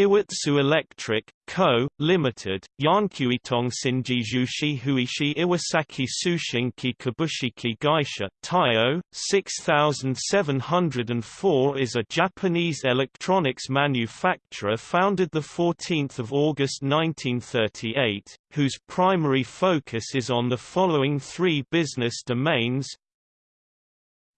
Iwatsu Electric, Co., Limited, Yankyuitong Shinjiju Huishi Iwasaki Tsushinki Kabushiki Gaisha Taiyo, 6704 is a Japanese electronics manufacturer founded 14 August 1938, whose primary focus is on the following three business domains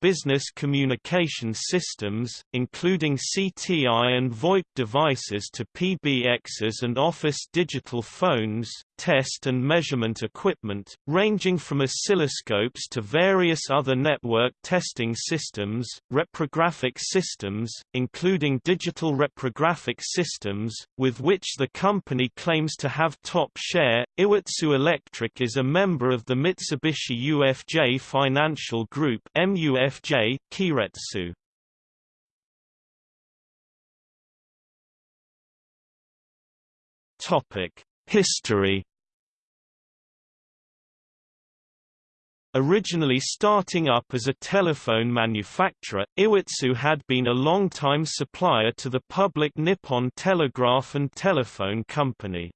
business communication systems, including CTI and VoIP devices to PBXs and office digital phones, test and measurement equipment, ranging from oscilloscopes to various other network testing systems, reprographic systems, including digital reprographic systems, with which the company claims to have top share. Iwatsu Electric is a member of the Mitsubishi UFJ Financial Group MUFJ, Keiretsu. Topic: History Originally starting up as a telephone manufacturer, Iwatsu had been a long-time supplier to the public Nippon Telegraph and Telephone Company.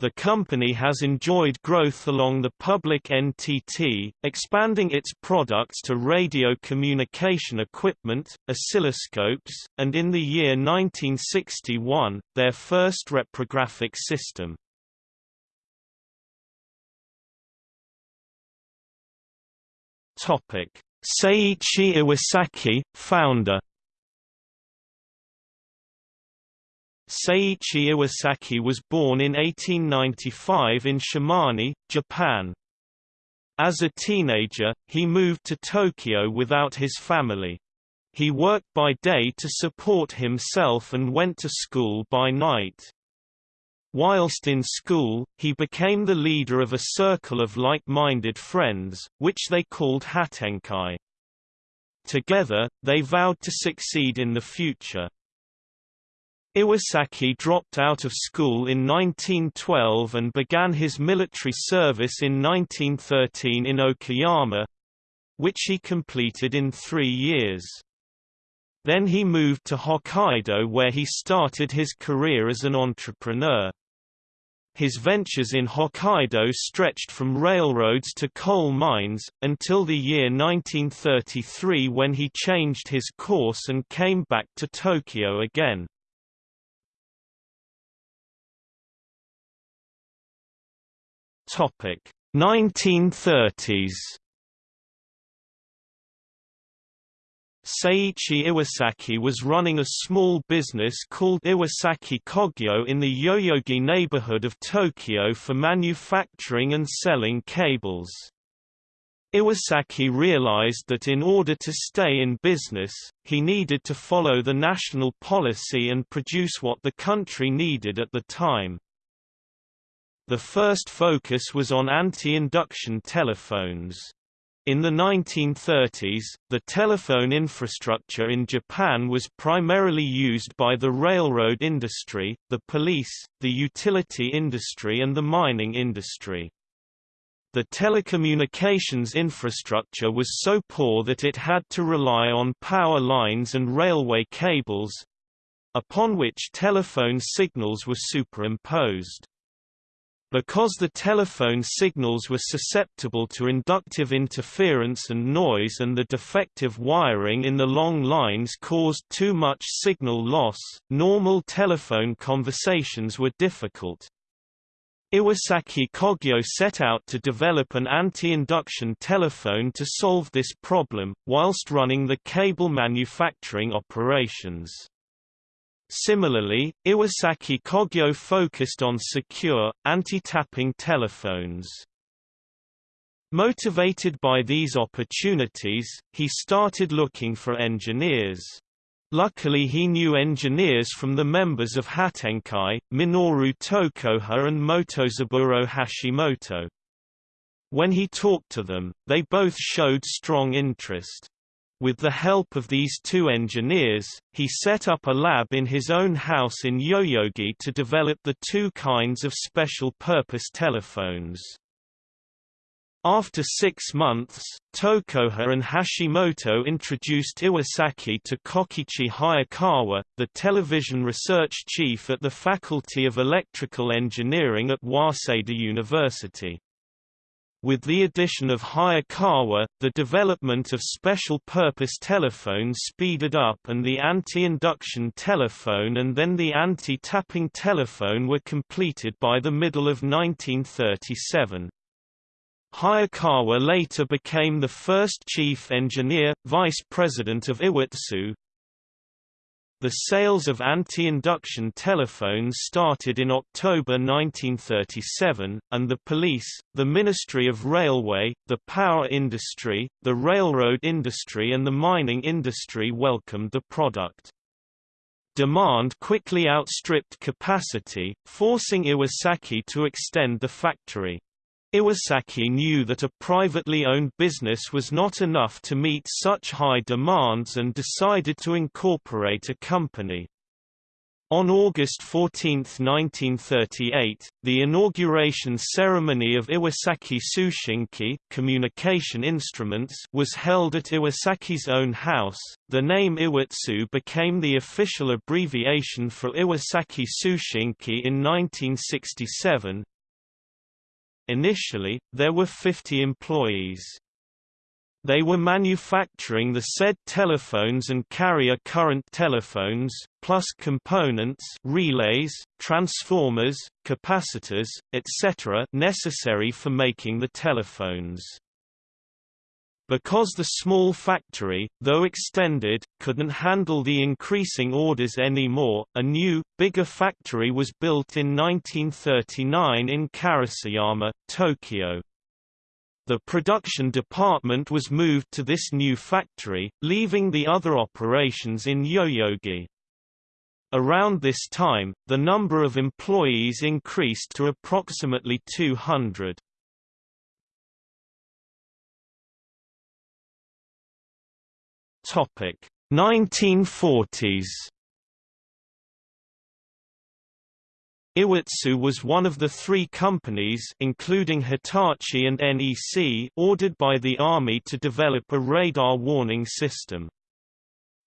The company has enjoyed growth along the public NTT, expanding its products to radio communication equipment, oscilloscopes, and in the year 1961, their first reprographic system. Seiichi Iwasaki, founder. Seiichi Iwasaki was born in 1895 in Shimane, Japan. As a teenager, he moved to Tokyo without his family. He worked by day to support himself and went to school by night. Whilst in school, he became the leader of a circle of like-minded friends, which they called Hatenkai. Together, they vowed to succeed in the future. Iwasaki dropped out of school in 1912 and began his military service in 1913 in Okayama—which he completed in three years. Then he moved to Hokkaido where he started his career as an entrepreneur. His ventures in Hokkaido stretched from railroads to coal mines, until the year 1933 when he changed his course and came back to Tokyo again. Topic 1930s Seiichi Iwasaki was running a small business called Iwasaki Kogyo in the Yoyogi neighborhood of Tokyo for manufacturing and selling cables. Iwasaki realized that in order to stay in business, he needed to follow the national policy and produce what the country needed at the time. The first focus was on anti-induction telephones. In the 1930s, the telephone infrastructure in Japan was primarily used by the railroad industry, the police, the utility industry and the mining industry. The telecommunications infrastructure was so poor that it had to rely on power lines and railway cables—upon which telephone signals were superimposed. Because the telephone signals were susceptible to inductive interference and noise and the defective wiring in the long lines caused too much signal loss, normal telephone conversations were difficult. Iwasaki Kogyo set out to develop an anti-induction telephone to solve this problem, whilst running the cable manufacturing operations. Similarly, Iwasaki Kogyo focused on secure, anti-tapping telephones. Motivated by these opportunities, he started looking for engineers. Luckily he knew engineers from the members of Hatenkai, Minoru Tokoha and Motozaburo Hashimoto. When he talked to them, they both showed strong interest. With the help of these two engineers, he set up a lab in his own house in Yoyogi to develop the two kinds of special-purpose telephones. After six months, Tokuha and Hashimoto introduced Iwasaki to Kokichi Hayakawa, the television research chief at the Faculty of Electrical Engineering at Waseda University. With the addition of Hayakawa, the development of special-purpose telephones speeded up and the anti-induction telephone and then the anti-tapping telephone were completed by the middle of 1937. Hayakawa later became the first chief engineer, vice president of Iwatsu. The sales of anti-induction telephones started in October 1937, and the police, the Ministry of Railway, the power industry, the railroad industry and the mining industry welcomed the product. Demand quickly outstripped capacity, forcing Iwasaki to extend the factory. Iwasaki knew that a privately owned business was not enough to meet such high demands and decided to incorporate a company. On August 14, 1938, the inauguration ceremony of Iwasaki Tsushinki communication instruments was held at Iwasaki's own house. The name Iwatsu became the official abbreviation for Iwasaki Tsushinki in 1967, Initially, there were 50 employees. They were manufacturing the said telephones and carrier current telephones, plus components relays, transformers, capacitors, etc. necessary for making the telephones. Because the small factory, though extended, couldn't handle the increasing orders anymore, a new, bigger factory was built in 1939 in Karasuyama, Tokyo. The production department was moved to this new factory, leaving the other operations in Yoyogi. Around this time, the number of employees increased to approximately 200. Topic 1940s Iwatsu was one of the three companies including Hitachi and NEC ordered by the Army to develop a radar warning system.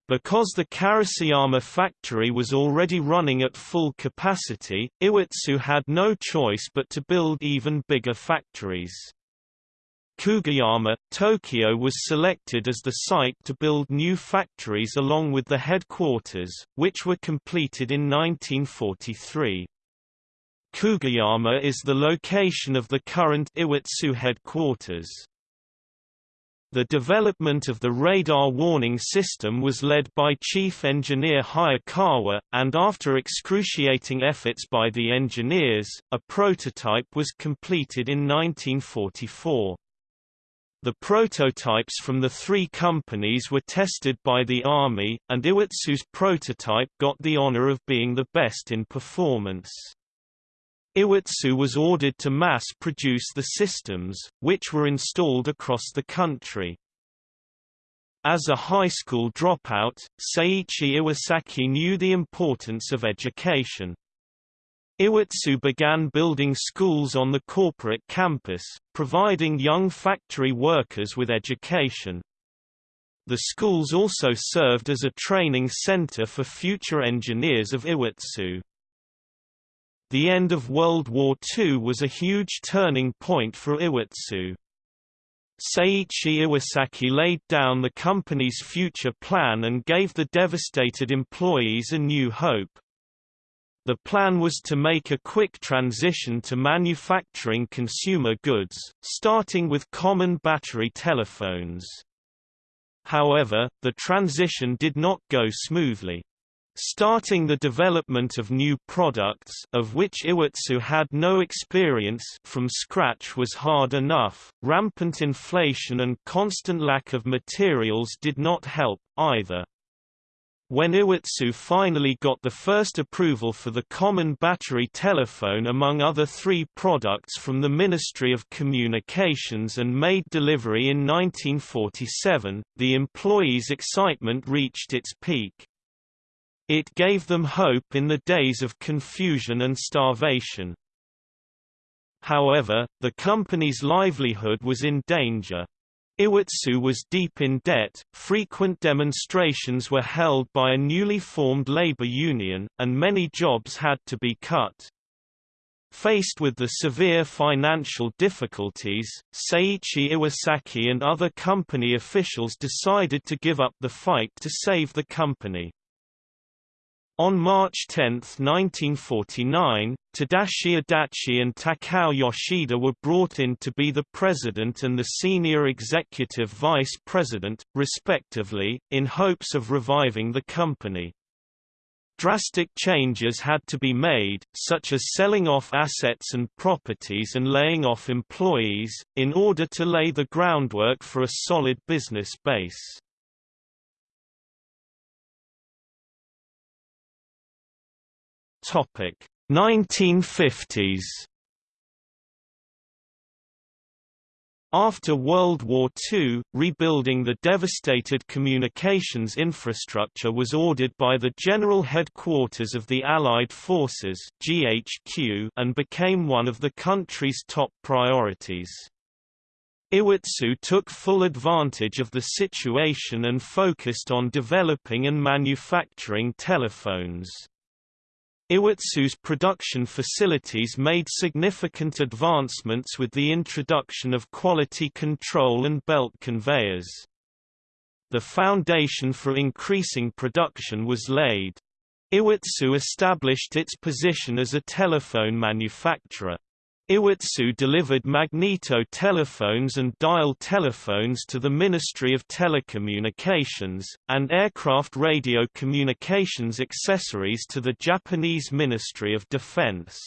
Because the Karasuyama factory was already running at full capacity, Iwatsu had no choice but to build even bigger factories. Kugayama, Tokyo was selected as the site to build new factories along with the headquarters, which were completed in 1943. Kugayama is the location of the current Iwatsu headquarters. The development of the radar warning system was led by Chief Engineer Hayakawa, and after excruciating efforts by the engineers, a prototype was completed in 1944. The prototypes from the three companies were tested by the Army, and Iwatsu's prototype got the honor of being the best in performance. Iwatsu was ordered to mass-produce the systems, which were installed across the country. As a high school dropout, Seiichi Iwasaki knew the importance of education. Iwatsu began building schools on the corporate campus, providing young factory workers with education. The schools also served as a training center for future engineers of Iwatsu. The end of World War II was a huge turning point for Iwatsu. Seiichi Iwasaki laid down the company's future plan and gave the devastated employees a new hope. The plan was to make a quick transition to manufacturing consumer goods, starting with common battery telephones. However, the transition did not go smoothly. Starting the development of new products of which Iwatsu had no experience from scratch was hard enough, rampant inflation and constant lack of materials did not help, either. When Iwatsu finally got the first approval for the common battery telephone among other three products from the Ministry of Communications and made delivery in 1947, the employees' excitement reached its peak. It gave them hope in the days of confusion and starvation. However, the company's livelihood was in danger. Iwatsu was deep in debt, frequent demonstrations were held by a newly formed labor union, and many jobs had to be cut. Faced with the severe financial difficulties, Seiichi Iwasaki and other company officials decided to give up the fight to save the company. On March 10, 1949, Tadashi Adachi and Takao Yoshida were brought in to be the president and the senior executive vice president, respectively, in hopes of reviving the company. Drastic changes had to be made, such as selling off assets and properties and laying off employees, in order to lay the groundwork for a solid business base. Topic 1950s After World War II, rebuilding the devastated communications infrastructure was ordered by the General Headquarters of the Allied Forces GHQ and became one of the country's top priorities. Iwatsu took full advantage of the situation and focused on developing and manufacturing telephones. Iwatsu's production facilities made significant advancements with the introduction of quality control and belt conveyors. The foundation for increasing production was laid. Iwatsu established its position as a telephone manufacturer. Iwatsu delivered magneto telephones and dial telephones to the Ministry of Telecommunications, and aircraft radio communications accessories to the Japanese Ministry of Defense.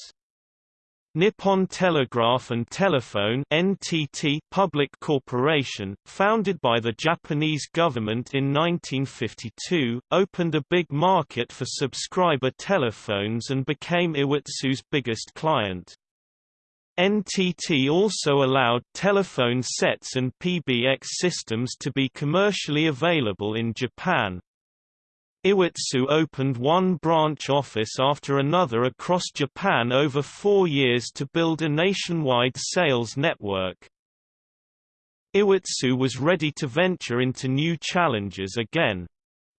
Nippon Telegraph and Telephone NTT Public Corporation, founded by the Japanese government in 1952, opened a big market for subscriber telephones and became Iwatsu's biggest client. NTT also allowed telephone sets and PBX systems to be commercially available in Japan. Iwatsu opened one branch office after another across Japan over four years to build a nationwide sales network. Iwatsu was ready to venture into new challenges again.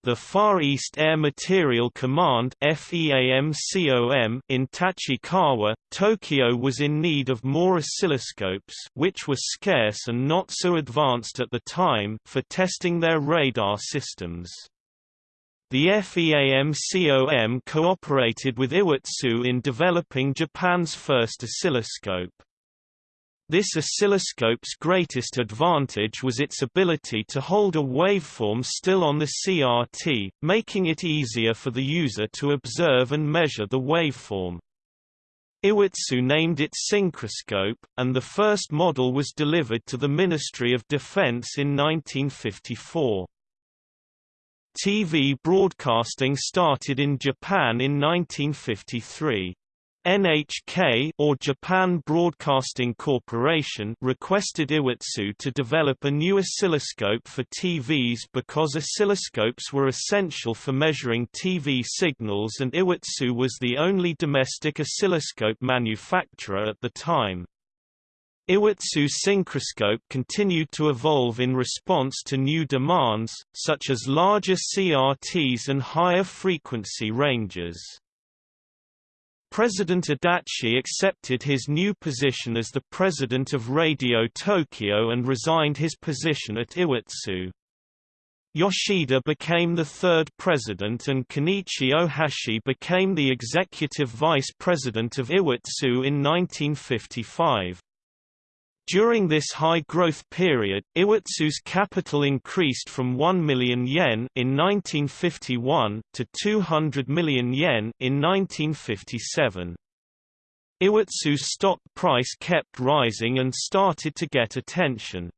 The Far East Air Material Command in Tachikawa, Tokyo was in need of more oscilloscopes which were scarce and not so advanced at the time for testing their radar systems. The FEAMCOM cooperated with Iwatsu in developing Japan's first oscilloscope. This oscilloscope's greatest advantage was its ability to hold a waveform still on the CRT, making it easier for the user to observe and measure the waveform. Iwatsu named it Synchroscope, and the first model was delivered to the Ministry of Defense in 1954. TV broadcasting started in Japan in 1953. NHK or Japan Broadcasting Corporation requested Iwatsu to develop a new oscilloscope for TVs because oscilloscopes were essential for measuring TV signals and Iwatsu was the only domestic oscilloscope manufacturer at the time. Iwatsu's synchroscope continued to evolve in response to new demands, such as larger CRTs and higher frequency ranges. President Adachi accepted his new position as the president of Radio Tokyo and resigned his position at Iwatsu. Yoshida became the third president and Kenichi Ohashi became the executive vice president of Iwatsu in 1955. During this high-growth period, Iwatsu's capital increased from 1 million yen in 1951 to 200 million yen in 1957. Iwatsu's stock price kept rising and started to get attention.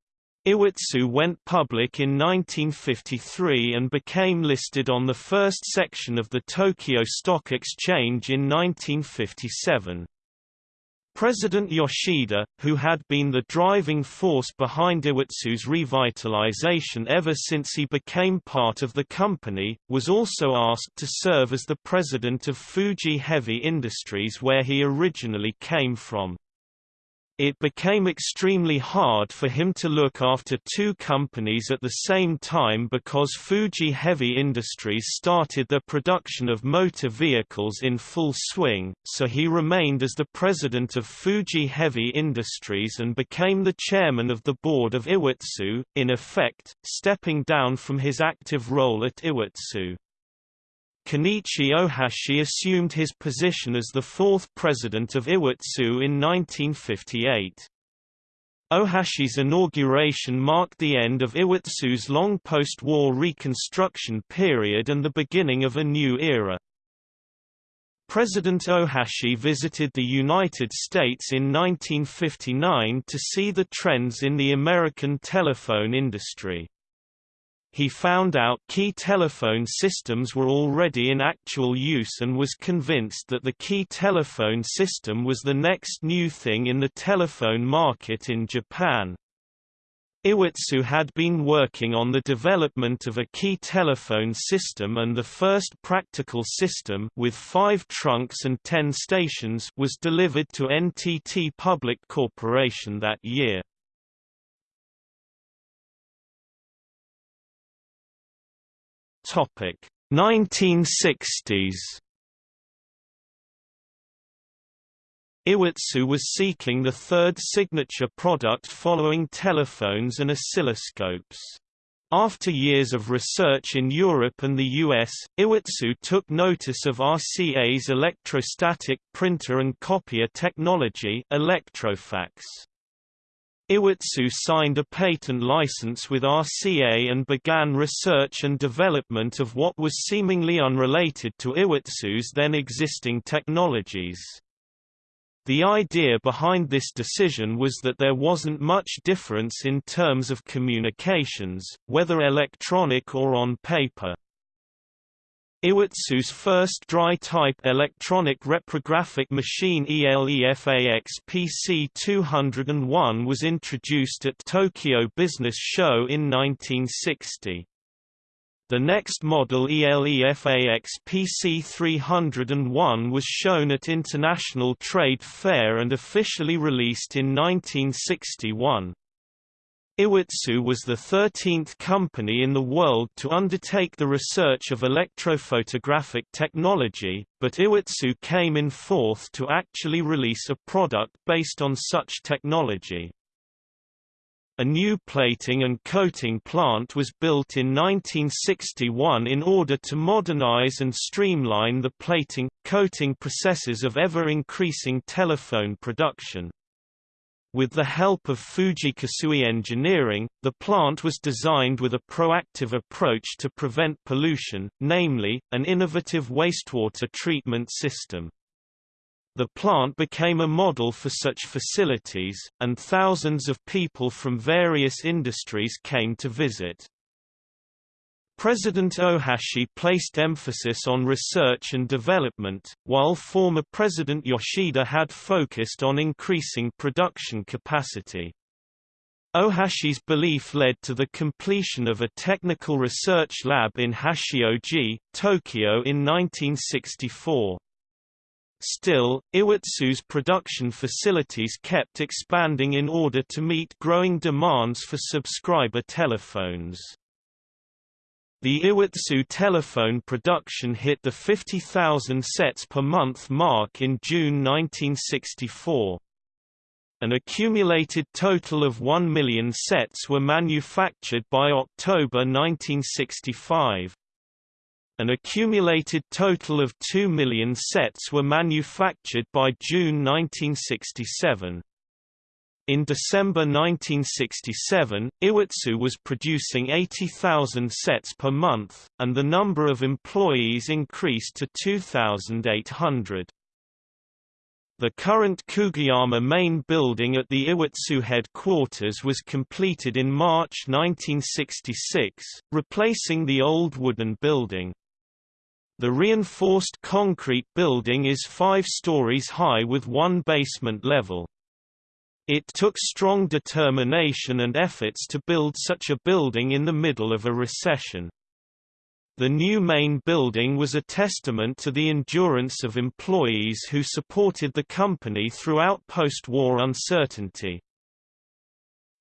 Iwatsu went public in 1953 and became listed on the first section of the Tokyo Stock Exchange in 1957. President Yoshida, who had been the driving force behind Iwatsu's revitalization ever since he became part of the company, was also asked to serve as the president of Fuji Heavy Industries where he originally came from. It became extremely hard for him to look after two companies at the same time because Fuji Heavy Industries started the production of motor vehicles in full swing, so he remained as the president of Fuji Heavy Industries and became the chairman of the board of Iwatsu, in effect, stepping down from his active role at Iwatsu. Kenichi Ohashi assumed his position as the fourth president of Iwatsu in 1958. Ohashi's inauguration marked the end of Iwatsu's long post-war reconstruction period and the beginning of a new era. President Ohashi visited the United States in 1959 to see the trends in the American telephone industry he found out key telephone systems were already in actual use and was convinced that the key telephone system was the next new thing in the telephone market in Japan. Iwatsu had been working on the development of a key telephone system and the first practical system with five trunks and ten stations was delivered to NTT Public Corporation that year. Topic 1960s Iwatsu was seeking the third signature product following telephones and oscilloscopes. After years of research in Europe and the US, Iwatsu took notice of RCA's electrostatic printer and copier technology Electrofax. Iwatsu signed a patent license with RCA and began research and development of what was seemingly unrelated to Iwatsu's then existing technologies. The idea behind this decision was that there wasn't much difference in terms of communications, whether electronic or on paper. Iwatsu's first dry-type electronic reprographic machine ELEFAX PC201 was introduced at Tokyo Business Show in 1960. The next model ELEFAX PC301 was shown at International Trade Fair and officially released in 1961. Iwatsu was the 13th company in the world to undertake the research of electrophotographic technology, but Iwatsu came in fourth to actually release a product based on such technology. A new plating and coating plant was built in 1961 in order to modernize and streamline the plating, coating processes of ever-increasing telephone production. With the help of Fuji Kasui Engineering, the plant was designed with a proactive approach to prevent pollution, namely, an innovative wastewater treatment system. The plant became a model for such facilities, and thousands of people from various industries came to visit. President Ohashi placed emphasis on research and development, while former President Yoshida had focused on increasing production capacity. Ohashi's belief led to the completion of a technical research lab in Hachioji, Tokyo in 1964. Still, Iwatsu's production facilities kept expanding in order to meet growing demands for subscriber telephones. The Iwatsu telephone production hit the 50,000 sets per month mark in June 1964. An accumulated total of 1 million sets were manufactured by October 1965. An accumulated total of 2 million sets were manufactured by June 1967. In December 1967, Iwatsu was producing 80,000 sets per month, and the number of employees increased to 2,800. The current Kugayama main building at the Iwatsu headquarters was completed in March 1966, replacing the old wooden building. The reinforced concrete building is five stories high with one basement level. It took strong determination and efforts to build such a building in the middle of a recession. The new main building was a testament to the endurance of employees who supported the company throughout post-war uncertainty.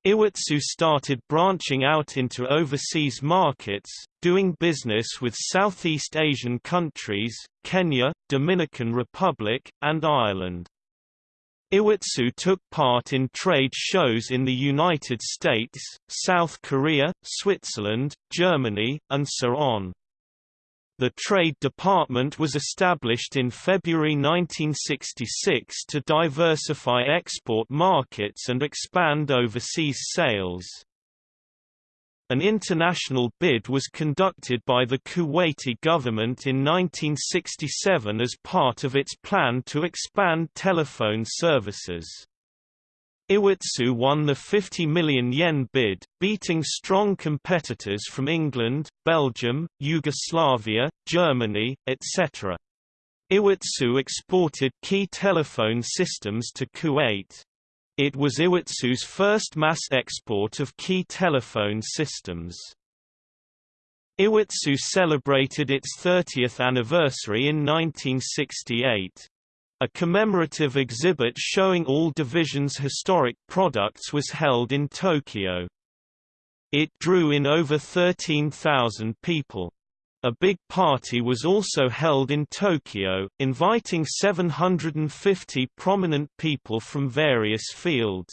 Iwatsu started branching out into overseas markets, doing business with Southeast Asian countries, Kenya, Dominican Republic, and Ireland. Iwatsu took part in trade shows in the United States, South Korea, Switzerland, Germany, and so on. The Trade Department was established in February 1966 to diversify export markets and expand overseas sales. An international bid was conducted by the Kuwaiti government in 1967 as part of its plan to expand telephone services. Iwatsu won the 50 million yen bid, beating strong competitors from England, Belgium, Yugoslavia, Germany, etc. Iwatsu exported key telephone systems to Kuwait. It was Iwatsu's first mass export of key telephone systems. Iwatsu celebrated its 30th anniversary in 1968. A commemorative exhibit showing all divisions' historic products was held in Tokyo. It drew in over 13,000 people. A big party was also held in Tokyo, inviting 750 prominent people from various fields.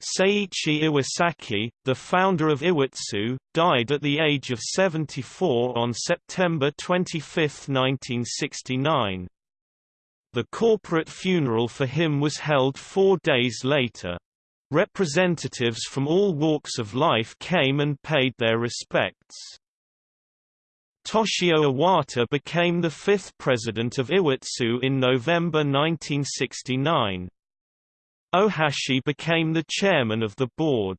Seiichi Iwasaki, the founder of Iwatsu, died at the age of 74 on September 25, 1969. The corporate funeral for him was held four days later. Representatives from all walks of life came and paid their respects. Toshio Iwata became the fifth president of Iwatsu in November 1969. Ohashi became the chairman of the board.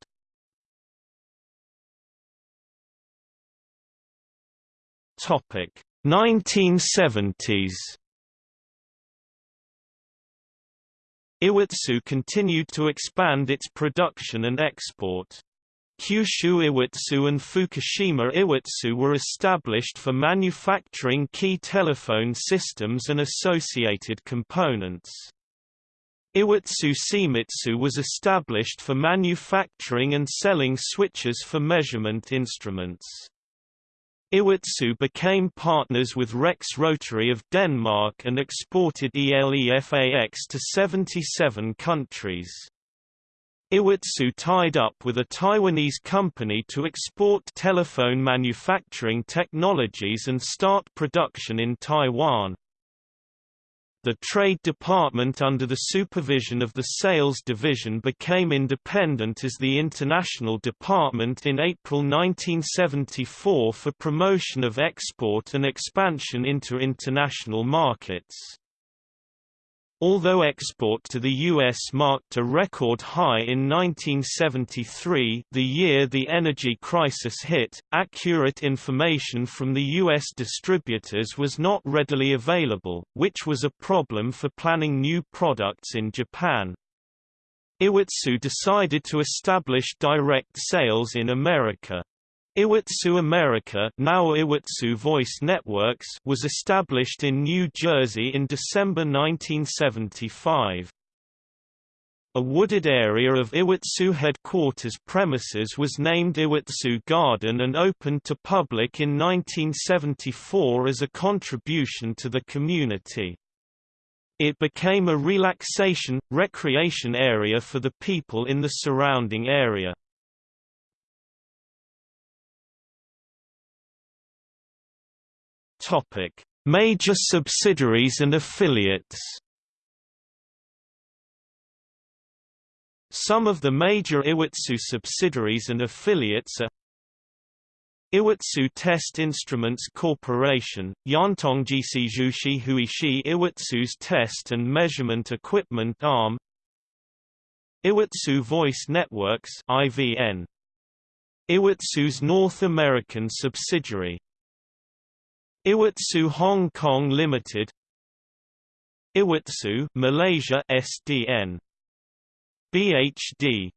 Topic 1970s Iwatsu continued to expand its production and export. Kyushu Iwatsu and Fukushima Iwatsu were established for manufacturing key telephone systems and associated components. Iwatsu Shimizu was established for manufacturing and selling switches for measurement instruments. Iwatsu became partners with Rex Rotary of Denmark and exported ELEFAX to 77 countries. Iwatsu tied up with a Taiwanese company to export telephone manufacturing technologies and start production in Taiwan. The Trade Department under the supervision of the Sales Division became independent as the International Department in April 1974 for promotion of export and expansion into international markets. Although export to the U.S. marked a record high in 1973 the year the energy crisis hit, accurate information from the U.S. distributors was not readily available, which was a problem for planning new products in Japan. Iwatsu decided to establish direct sales in America. Iwatsu America now Iwatsu Voice Networks was established in New Jersey in December 1975. A wooded area of Iwatsu headquarters premises was named Iwatsu Garden and opened to public in 1974 as a contribution to the community. It became a relaxation, recreation area for the people in the surrounding area. Topic: Major subsidiaries and affiliates. Some of the major Iwatsu subsidiaries and affiliates are Iwatsu Test Instruments Corporation, Yantongjishi Jushi Huishi Iwatsu's test and measurement equipment arm Iwatsu Voice Networks IVN Iwatsu's North American subsidiary Iwatsu Hong Kong Limited Iwatsu Malaysia SDN BHD